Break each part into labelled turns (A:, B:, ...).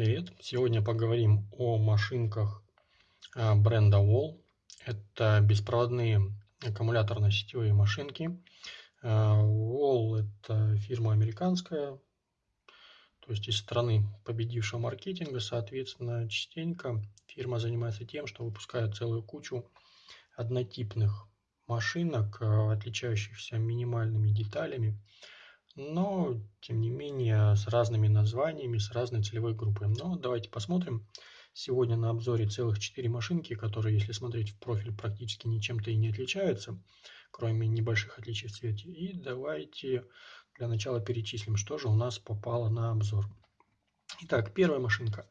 A: Привет! Сегодня поговорим о машинках а, бренда Wall. Это беспроводные аккумуляторно-сетевые машинки. А, Wall – это фирма американская, то есть из страны победившего маркетинга. Соответственно, частенько фирма занимается тем, что выпускает целую кучу однотипных машинок, а, отличающихся минимальными деталями но тем не менее с разными названиями, с разной целевой группой. Но давайте посмотрим. Сегодня на обзоре целых 4 машинки, которые, если смотреть в профиль, практически ничем-то и не отличаются, кроме небольших отличий в цвете. И давайте для начала перечислим, что же у нас попало на обзор. Итак, первая машинка.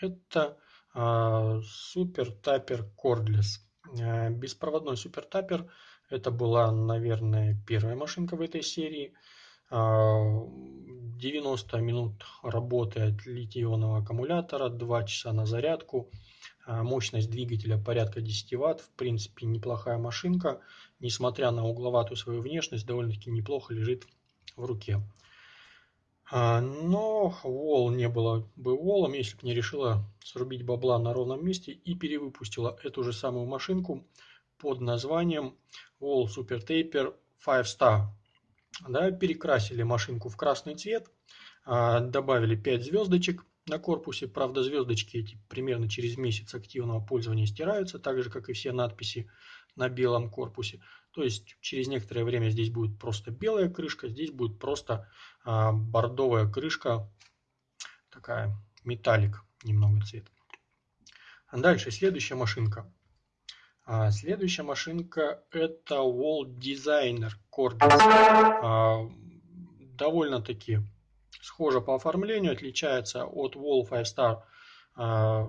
A: Это э, Super Tapper Cordless. Э, беспроводной Super Tapper. Это была, наверное, первая машинка в этой серии. 90 минут работы от литий-ионного аккумулятора, 2 часа на зарядку, а, мощность двигателя порядка 10 Вт, в принципе неплохая машинка, несмотря на угловатую свою внешность, довольно-таки неплохо лежит в руке. А, но Wall не было бы Wall, если бы не решила срубить бабла на ровном месте и перевыпустила эту же самую машинку под названием Wall Super Taper 5 Star да, перекрасили машинку в красный цвет, а, добавили 5 звездочек на корпусе. Правда, звездочки эти примерно через месяц активного пользования стираются, так же, как и все надписи на белом корпусе. То есть через некоторое время здесь будет просто белая крышка, здесь будет просто а, бордовая крышка, такая металлик немного цвет. Дальше, следующая машинка. А следующая машинка это Wall Designer Cordless. А, довольно-таки схожа по оформлению, отличается от Wall 5 Star а,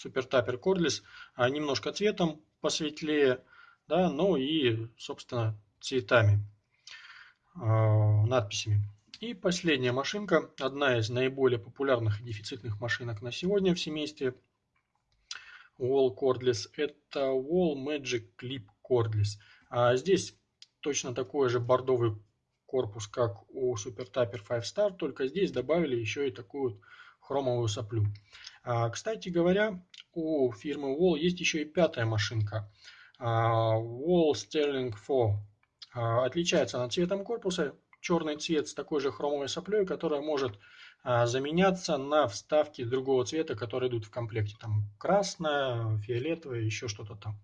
A: Super Tapper Cordless немножко цветом посветлее, да, ну и, собственно, цветами, надписями. И последняя машинка, одна из наиболее популярных и дефицитных машинок на сегодня в семействе Wall Cordless, это Wall Magic Clip Cordless. А здесь точно такой же бордовый корпус, как у Super Tapper 5 Star, только здесь добавили еще и такую вот хромовую соплю. А, кстати говоря, у фирмы Wall есть еще и пятая машинка. А, Wall Sterling 4. А, отличается она цветом корпуса, черный цвет с такой же хромовой соплей, которая может заменяться на вставки другого цвета, которые идут в комплекте. Там красная, фиолетовая, еще что-то там.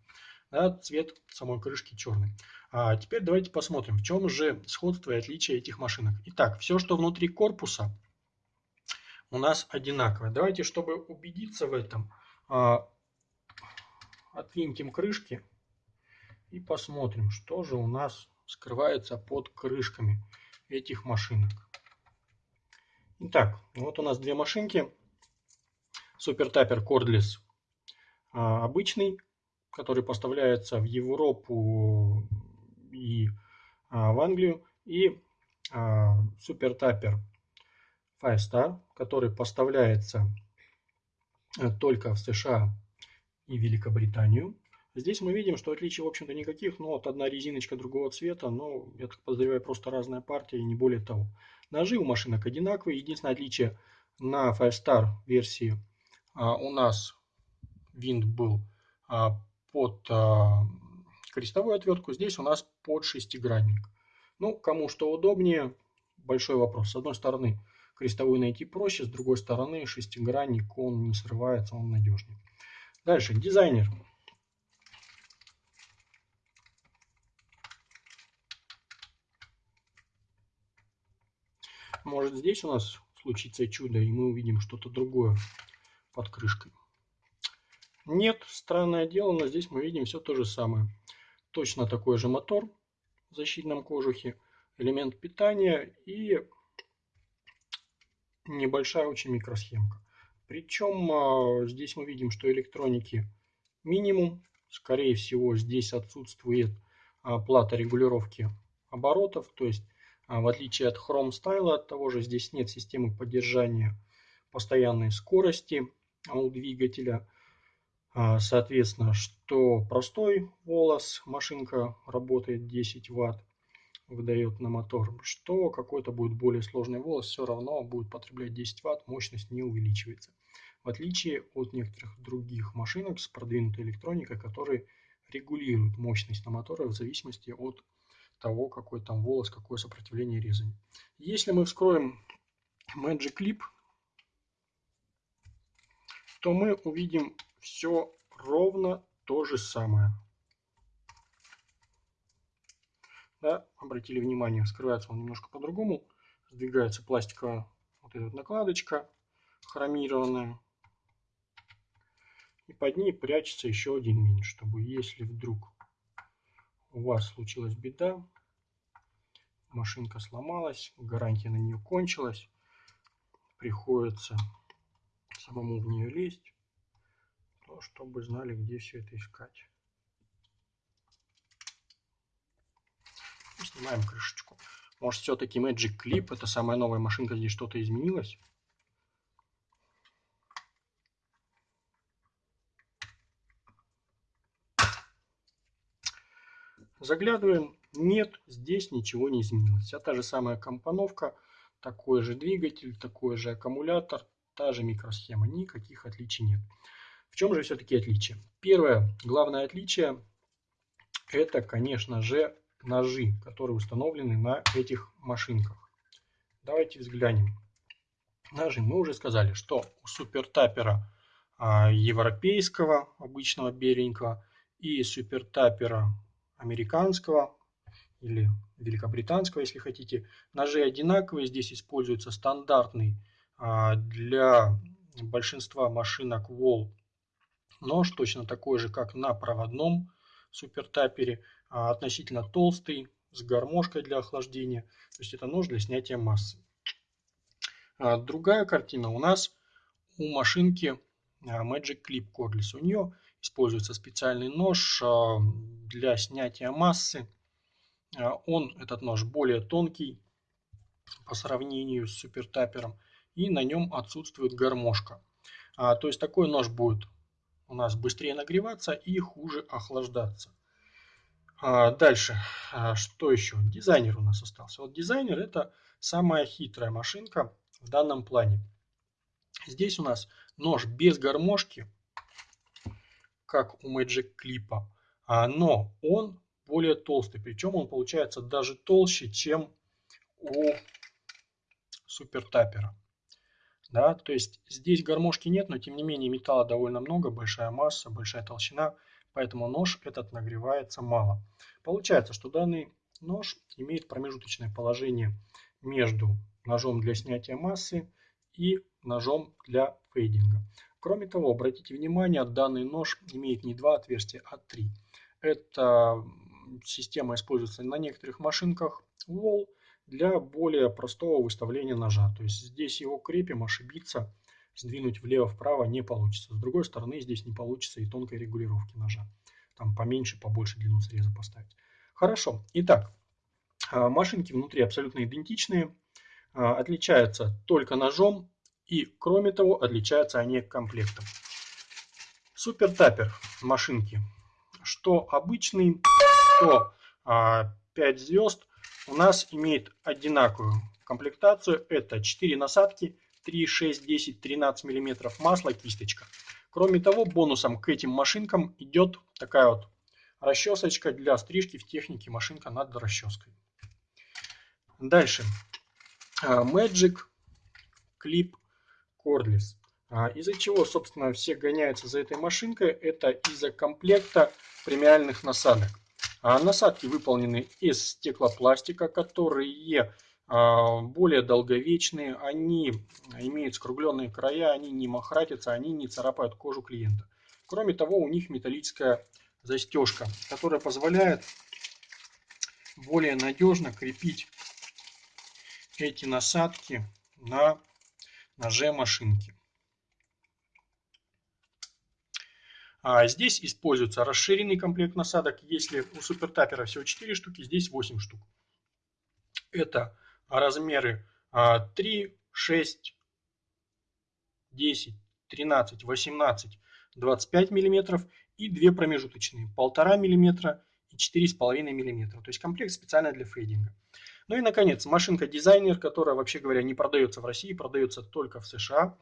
A: Да, цвет самой крышки черный. А теперь давайте посмотрим, в чем же сходство и отличие этих машинок. Итак, все, что внутри корпуса, у нас одинаковое. Давайте, чтобы убедиться в этом, а, отвинтим крышки и посмотрим, что же у нас скрывается под крышками этих машинок. Итак, вот у нас две машинки. Super Tapper Cordless а, обычный, который поставляется в Европу и а, в Англию. И а, Tapper Five Star, который поставляется только в США и Великобританию. Здесь мы видим, что отличий, в общем-то, никаких, но вот одна резиночка другого цвета, но, я так подозреваю, просто разная партия и не более того. Ножи у машинок одинаковые, единственное отличие на Five Star версии а, у нас винт был а, под а, крестовую отвертку, здесь у нас под шестигранник. Ну, кому что удобнее, большой вопрос. С одной стороны, крестовую найти проще, с другой стороны, шестигранник, он не срывается, он надежнее. Дальше, дизайнер. Может здесь у нас случится чудо, и мы увидим что-то другое под крышкой. Нет, странное дело, но здесь мы видим все то же самое. Точно такой же мотор в защитном кожухе, элемент питания и небольшая очень микросхемка. Причем а, здесь мы видим, что электроники минимум. Скорее всего, здесь отсутствует а, плата регулировки оборотов, то есть в отличие от Chrome Style, от того же здесь нет системы поддержания постоянной скорости у двигателя. А, соответственно, что простой волос, машинка работает 10 Вт, выдает на мотор, что какой-то будет более сложный волос, все равно будет потреблять 10 Вт, мощность не увеличивается. В отличие от некоторых других машинок с продвинутой электроникой, которые регулируют мощность на моторе в зависимости от того, какой там волос, какое сопротивление резания. Если мы вскроем Magic Clip, то мы увидим все ровно то же самое. Да, обратили внимание, скрывается он немножко по-другому. Сдвигается пластиковая вот эта вот накладочка хромированная. И под ней прячется еще один винт, чтобы если вдруг у вас случилась беда, машинка сломалась, гарантия на нее кончилась, приходится самому в нее лезть, то чтобы знали, где все это искать. Снимаем крышечку. Может, все-таки Magic Clip, это самая новая машинка, здесь что-то изменилось? Заглядываем. Нет, здесь ничего не изменилось. Вся та же самая компоновка, такой же двигатель, такой же аккумулятор, та же микросхема. Никаких отличий нет. В чем же все-таки отличие? Первое, главное отличие, это, конечно же, ножи, которые установлены на этих машинках. Давайте взглянем. Ножи. Мы уже сказали, что у супертапера а, европейского, обычного беленького, и супертапера американского или великобританского, если хотите. Ножи одинаковые. Здесь используется стандартный а, для большинства машинок Wall нож, точно такой же, как на проводном супертапере. А, относительно толстый, с гармошкой для охлаждения. То есть это нож для снятия массы. А, другая картина у нас у машинки Magic Clip Cordless. У нее используется специальный нож для снятия массы. Он, этот нож, более тонкий по сравнению с супертапером. И на нем отсутствует гармошка. То есть такой нож будет у нас быстрее нагреваться и хуже охлаждаться. А, дальше, а, что еще? Дизайнер у нас остался. Вот дизайнер это самая хитрая машинка в данном плане. Здесь у нас нож без гармошки, как у Magic Clip, а, но он более толстый. Причем он получается даже толще, чем у Супер Тапера. Да, то есть здесь гармошки нет, но тем не менее металла довольно много, большая масса, большая толщина поэтому нож этот нагревается мало. Получается, что данный нож имеет промежуточное положение между ножом для снятия массы и ножом для фейдинга. Кроме того, обратите внимание, данный нож имеет не два отверстия, а три. Эта система используется на некоторых машинках Wall для более простого выставления ножа. То есть здесь его крепим, ошибиться сдвинуть влево-вправо не получится. С другой стороны, здесь не получится и тонкой регулировки ножа. Там поменьше, побольше длину среза поставить. Хорошо. Итак, а, машинки внутри абсолютно идентичные. А, отличаются только ножом и, кроме того, отличаются они комплектом. Супер тапер машинки. Что обычный, что 5 а, звезд у нас имеет одинаковую комплектацию. Это 4 насадки, 3, 6, 10, 13 мм масла, кисточка. Кроме того, бонусом к этим машинкам идет такая вот расчесочка для стрижки в технике машинка над расческой. Дальше. А, Magic Clip Cordless. А, из-за чего, собственно, все гоняются за этой машинкой, это из-за комплекта премиальных насадок. А, насадки выполнены из стеклопластика, которые а, более долговечные, они имеют скругленные края, они не махратятся, они не царапают кожу клиента. Кроме того, у них металлическая застежка, которая позволяет более надежно крепить эти насадки на ноже машинки. А здесь используется расширенный комплект насадок. Если у супертапера всего 4 штуки, здесь 8 штук. Это размеры 3, 6, 10, 13, 18, 25 мм и две промежуточные 1,5 мм и 4,5 мм. То есть комплект специально для фейдинга. Ну и, наконец, машинка дизайнер, которая, вообще говоря, не продается в России, продается только в США.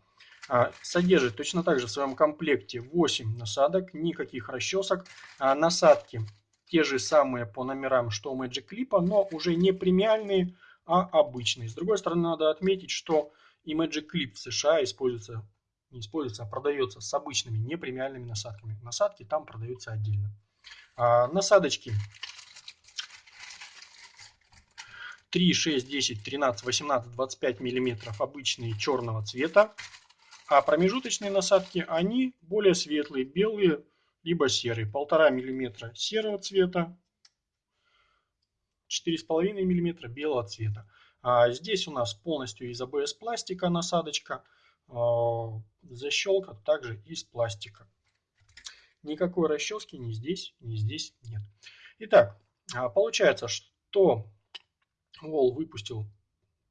A: А, содержит точно так же в своем комплекте 8 насадок, никаких расчесок. А, насадки те же самые по номерам, что у Magic Clip, но уже не премиальные, а обычные. С другой стороны, надо отметить, что и Magic Clip в США используется, не используется, а продается с обычными непремиальными насадками. Насадки там продаются отдельно. А, насадочки 3, 6, 10, 13, 18, 25 миллиметров обычные черного цвета. А промежуточные насадки, они более светлые, белые, либо серые. Полтора миллиметра серого цвета, 4,5 миллиметра белого цвета. А здесь у нас полностью из АБС пластика насадочка, а, защелка также из пластика. Никакой расчески ни здесь, ни здесь нет. Итак, а, получается, что Wall выпустил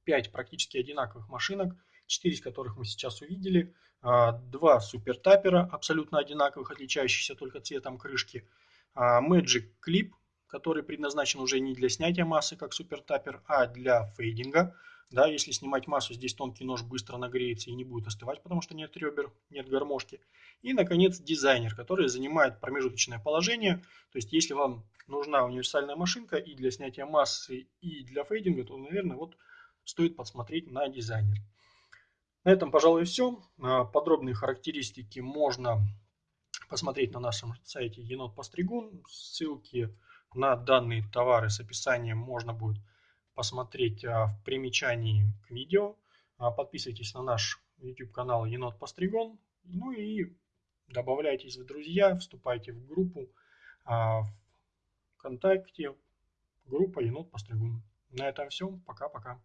A: 5 практически одинаковых машинок, 4 из которых мы сейчас увидели, а, два супертапера абсолютно одинаковых, отличающихся только цветом крышки, а, Magic Clip, который предназначен уже не для снятия массы, как супертапер, а для фейдинга. Да, если снимать массу, здесь тонкий нож быстро нагреется и не будет остывать, потому что нет ребер, нет гармошки. И, наконец, дизайнер, который занимает промежуточное положение. То есть, если вам нужна универсальная машинка и для снятия массы, и для фейдинга, то, наверное, вот стоит посмотреть на дизайнер. На этом, пожалуй, все. Подробные характеристики можно посмотреть на нашем сайте енот постригун. Ссылки на данные товары с описанием можно будет посмотреть а, в примечании к видео. А, подписывайтесь на наш YouTube канал Енот Постригон. Ну и добавляйтесь в друзья, вступайте в группу а, ВКонтакте, группа Енот Постригун. На этом все. Пока-пока.